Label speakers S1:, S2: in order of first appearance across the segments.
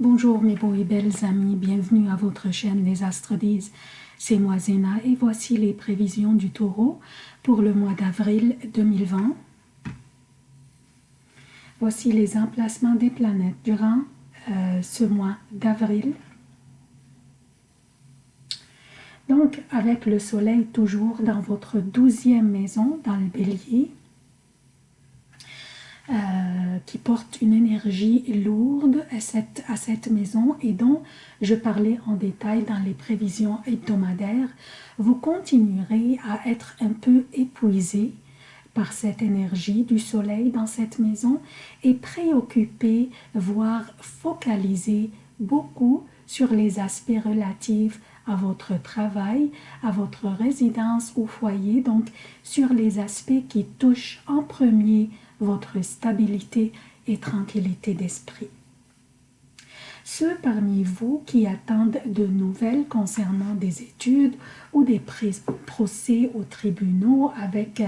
S1: Bonjour mes beaux et belles amis, bienvenue à votre chaîne Les Astres disent. C'est moi Zéna et voici les prévisions du taureau pour le mois d'avril 2020. Voici les emplacements des planètes durant euh, ce mois d'avril. Donc avec le soleil toujours dans votre douzième maison, dans le bélier, qui porte une énergie lourde à cette, à cette maison et dont je parlais en détail dans les prévisions hebdomadaires, vous continuerez à être un peu épuisé par cette énergie du soleil dans cette maison et préoccupé, voire focalisé beaucoup sur les aspects relatifs à votre travail, à votre résidence ou foyer, donc sur les aspects qui touchent en premier votre stabilité et tranquillité d'esprit. Ceux parmi vous qui attendent de nouvelles concernant des études ou des procès aux tribunaux avec,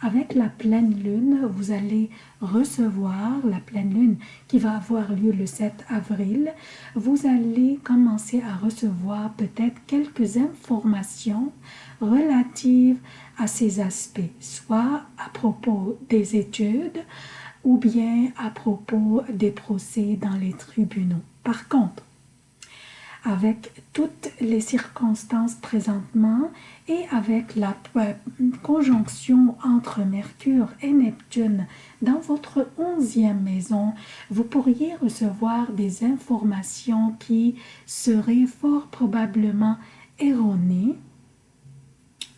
S1: avec la pleine lune, vous allez recevoir la pleine lune qui va avoir lieu le 7 avril. Vous allez commencer à recevoir peut-être quelques informations relatives à ces aspects, soit à propos des études ou bien à propos des procès dans les tribunaux. Par contre, avec toutes les circonstances présentement et avec la conjonction entre Mercure et Neptune dans votre onzième maison, vous pourriez recevoir des informations qui seraient fort probablement erronées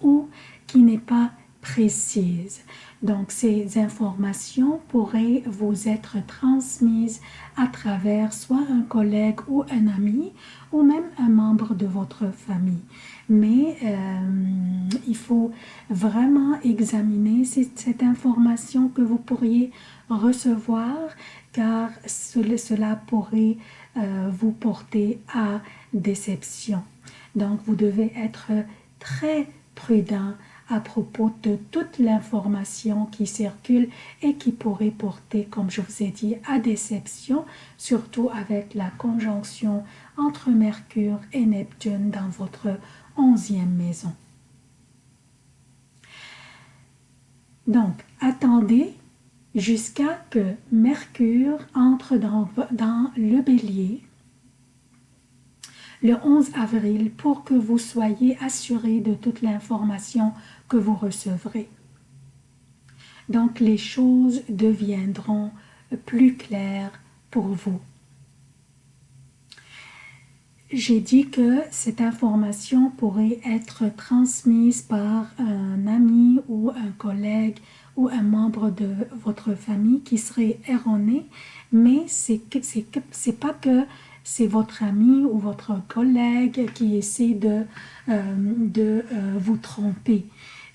S1: ou qui n'est pas précise. Donc, ces informations pourraient vous être transmises à travers soit un collègue ou un ami, ou même un membre de votre famille. Mais euh, il faut vraiment examiner cette, information que vous pourriez recevoir, car cela pourrait euh, vous porter à déception. Donc, vous devez être très prudent à propos de toute l'information qui circule et qui pourrait porter, comme je vous ai dit, à déception, surtout avec la conjonction entre Mercure et Neptune dans votre onzième maison. Donc, attendez jusqu'à que Mercure entre dans, dans le bélier le 11 avril pour que vous soyez assuré de toute l'information vous recevrez. Donc les choses deviendront plus claires pour vous. J'ai dit que cette information pourrait être transmise par un ami ou un collègue ou un membre de votre famille qui serait erroné, mais c'est pas que c'est votre ami ou votre collègue qui essaie de, euh, euh, vous tromper.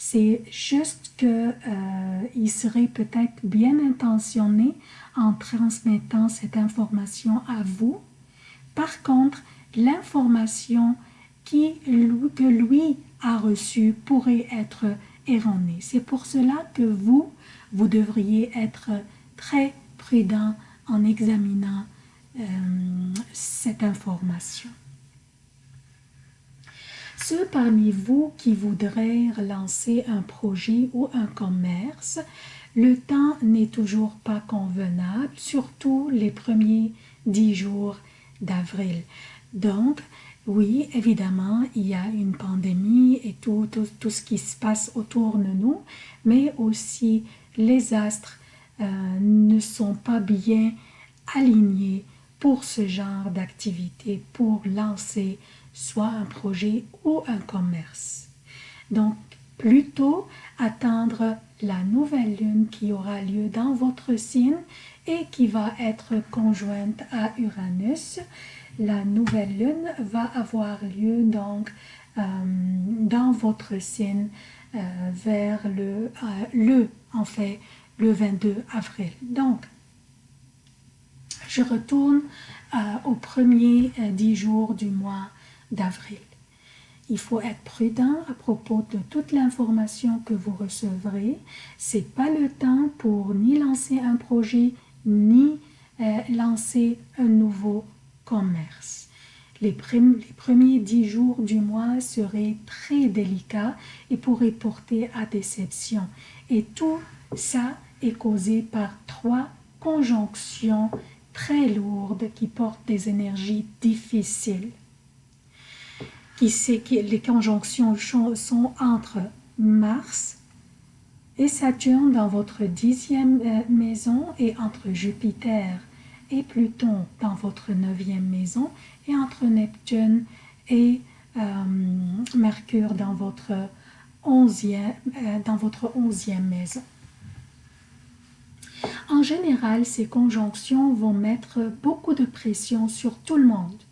S1: C'est juste qu'il euh, serait peut-être bien intentionné en transmettant cette information à vous. Par contre, l'information que lui a reçue pourrait être erronée. C'est pour cela que vous, vous devriez être très prudent en examinant euh, cette information. Ceux parmi vous qui voudraient lancer un projet ou un commerce, le temps n'est toujours pas convenable, surtout les premiers dix jours d'avril. Donc, oui, évidemment, il y a une pandémie et tout, ce qui se passe autour de nous, mais aussi les astres euh, ne sont pas bien alignés pour ce genre d'activité, pour lancer soit un projet ou un commerce. Donc, plutôt attendre la nouvelle lune qui aura lieu dans votre signe et qui va être conjointe à Uranus. La nouvelle lune va avoir lieu donc euh, dans votre signe euh, vers le, euh, le, en fait, le 22 avril. Donc, je retourne aux premiers dix jours du mois d'avril. Il faut être prudent à propos de toute l'information que vous recevrez. Ce n'est pas le temps pour ni lancer un projet, ni euh, lancer un nouveau commerce. Les, les premiers dix jours du mois seraient très délicats et pourraient porter à déception. Et tout ça est causé par trois conjonctions très lourdes qui portent des énergies difficiles. Qui sait que les conjonctions sont entre Mars et Saturne dans votre dixième euh, maison et entre Jupiter et Pluton dans votre neuvième maison et entre Neptune et euh, Mercure dans votre onzième, euh, dans votre onzième maison. En général, ces conjonctions vont mettre beaucoup de pression sur tout le monde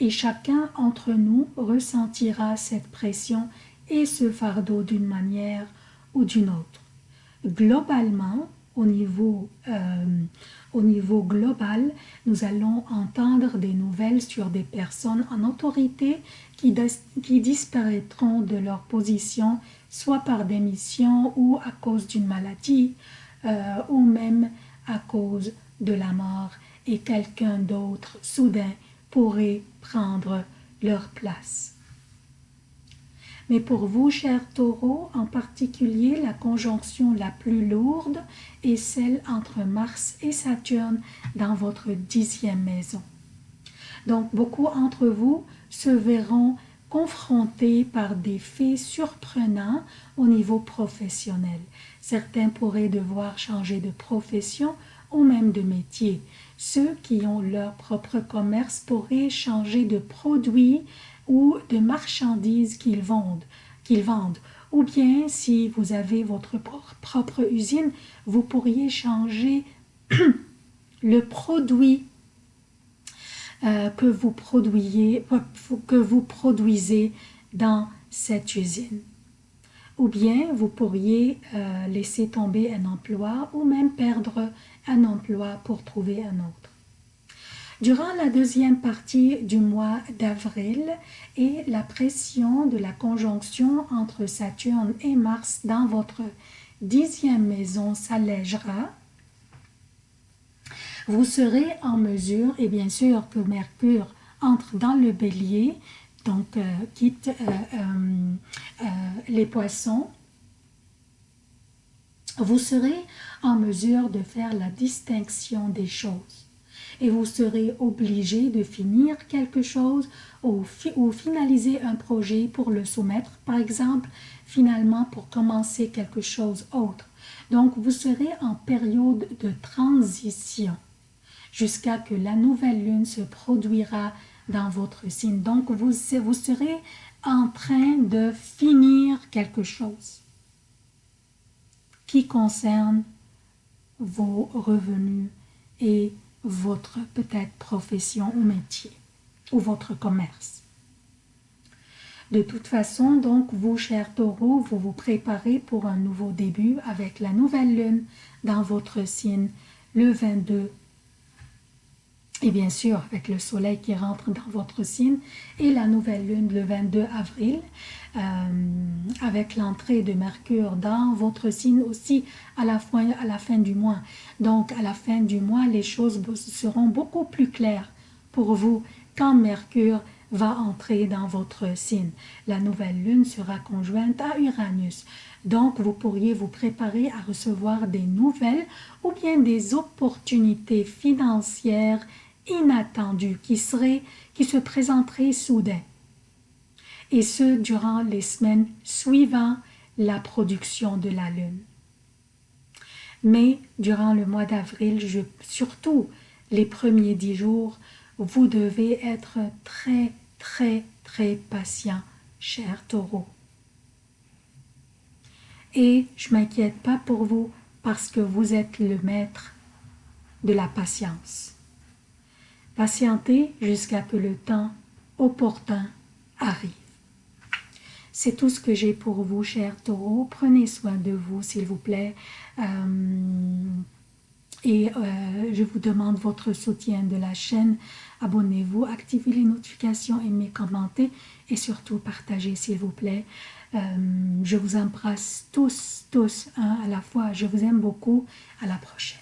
S1: et chacun entre nous ressentira cette pression et ce fardeau d'une manière ou d'une autre. Globalement, au niveau, euh, global, nous allons entendre des nouvelles sur des personnes en autorité qui, qui disparaîtront de leur position, soit par démission ou à cause d'une maladie, euh, ou même à cause de la mort, et quelqu'un d'autre soudain pourrait prendre leur place. Mais pour vous, chers taureaux, en particulier, la conjonction la plus lourde est celle entre Mars et Saturne dans votre dixième maison. Donc, beaucoup d'entre vous se verront confrontés par des faits surprenants au niveau professionnel. Certains pourraient devoir changer de profession ou même de métier. Ceux qui ont leur propre commerce pourraient changer de produit ou de marchandises qu'ils vendent, qu'ils vendent. Ou bien, si vous avez votre propre usine, vous pourriez changer le produit euh, que vous produisez dans cette usine. Ou bien, vous pourriez euh, laisser tomber un emploi ou même perdre un emploi pour trouver un autre. Durant la deuxième partie du mois d'avril et la pression de la conjonction entre Saturne et Mars dans votre dixième maison s'allègera, vous serez en mesure, et bien sûr que Mercure entre dans le bélier, donc euh, quitte euh, euh, les poissons, vous serez en mesure de faire la distinction des choses et vous serez obligé de finir quelque chose ou, finaliser un projet pour le soumettre, par exemple, finalement pour commencer quelque chose autre. Donc, vous serez en période de transition jusqu'à que la nouvelle lune se produira dans votre signe. Donc, vous, serez en train de finir quelque chose qui concerne vos revenus et votre peut-être profession ou métier ou votre commerce. De toute façon, donc, vous, chers taureaux, vous vous préparez pour un nouveau début avec la nouvelle lune dans votre signe le 22 et bien sûr avec le soleil qui rentre dans votre signe et la nouvelle lune le 22 avril euh, avec l'entrée de Mercure dans votre signe aussi à la, fin, à la fin du mois. Donc à la fin du mois, les choses seront beaucoup plus claires pour vous quand Mercure va entrer dans votre signe. La nouvelle lune sera conjointe à Uranus. Donc, vous pourriez vous préparer à recevoir des nouvelles ou bien des opportunités financières inattendu qui, serait, qui se présenterait soudain. Et ce, durant les semaines suivant la production de la Lune. Mais durant le mois d'avril, surtout les premiers dix jours, vous devez être très, très, très patient, cher taureau. Et je m'inquiète pas pour vous parce que vous êtes le maître de la patience. Patientez jusqu'à que le temps opportun arrive. C'est tout ce que j'ai pour vous, chers taureaux. Prenez soin de vous, s'il vous plaît. Euh, et euh, je vous demande votre soutien de la chaîne. Abonnez-vous, activez les notifications, aimez, commentez et surtout partagez, s'il vous plaît. Euh, je vous embrasse tous, tous, à la fois. Je vous aime beaucoup. À la prochaine.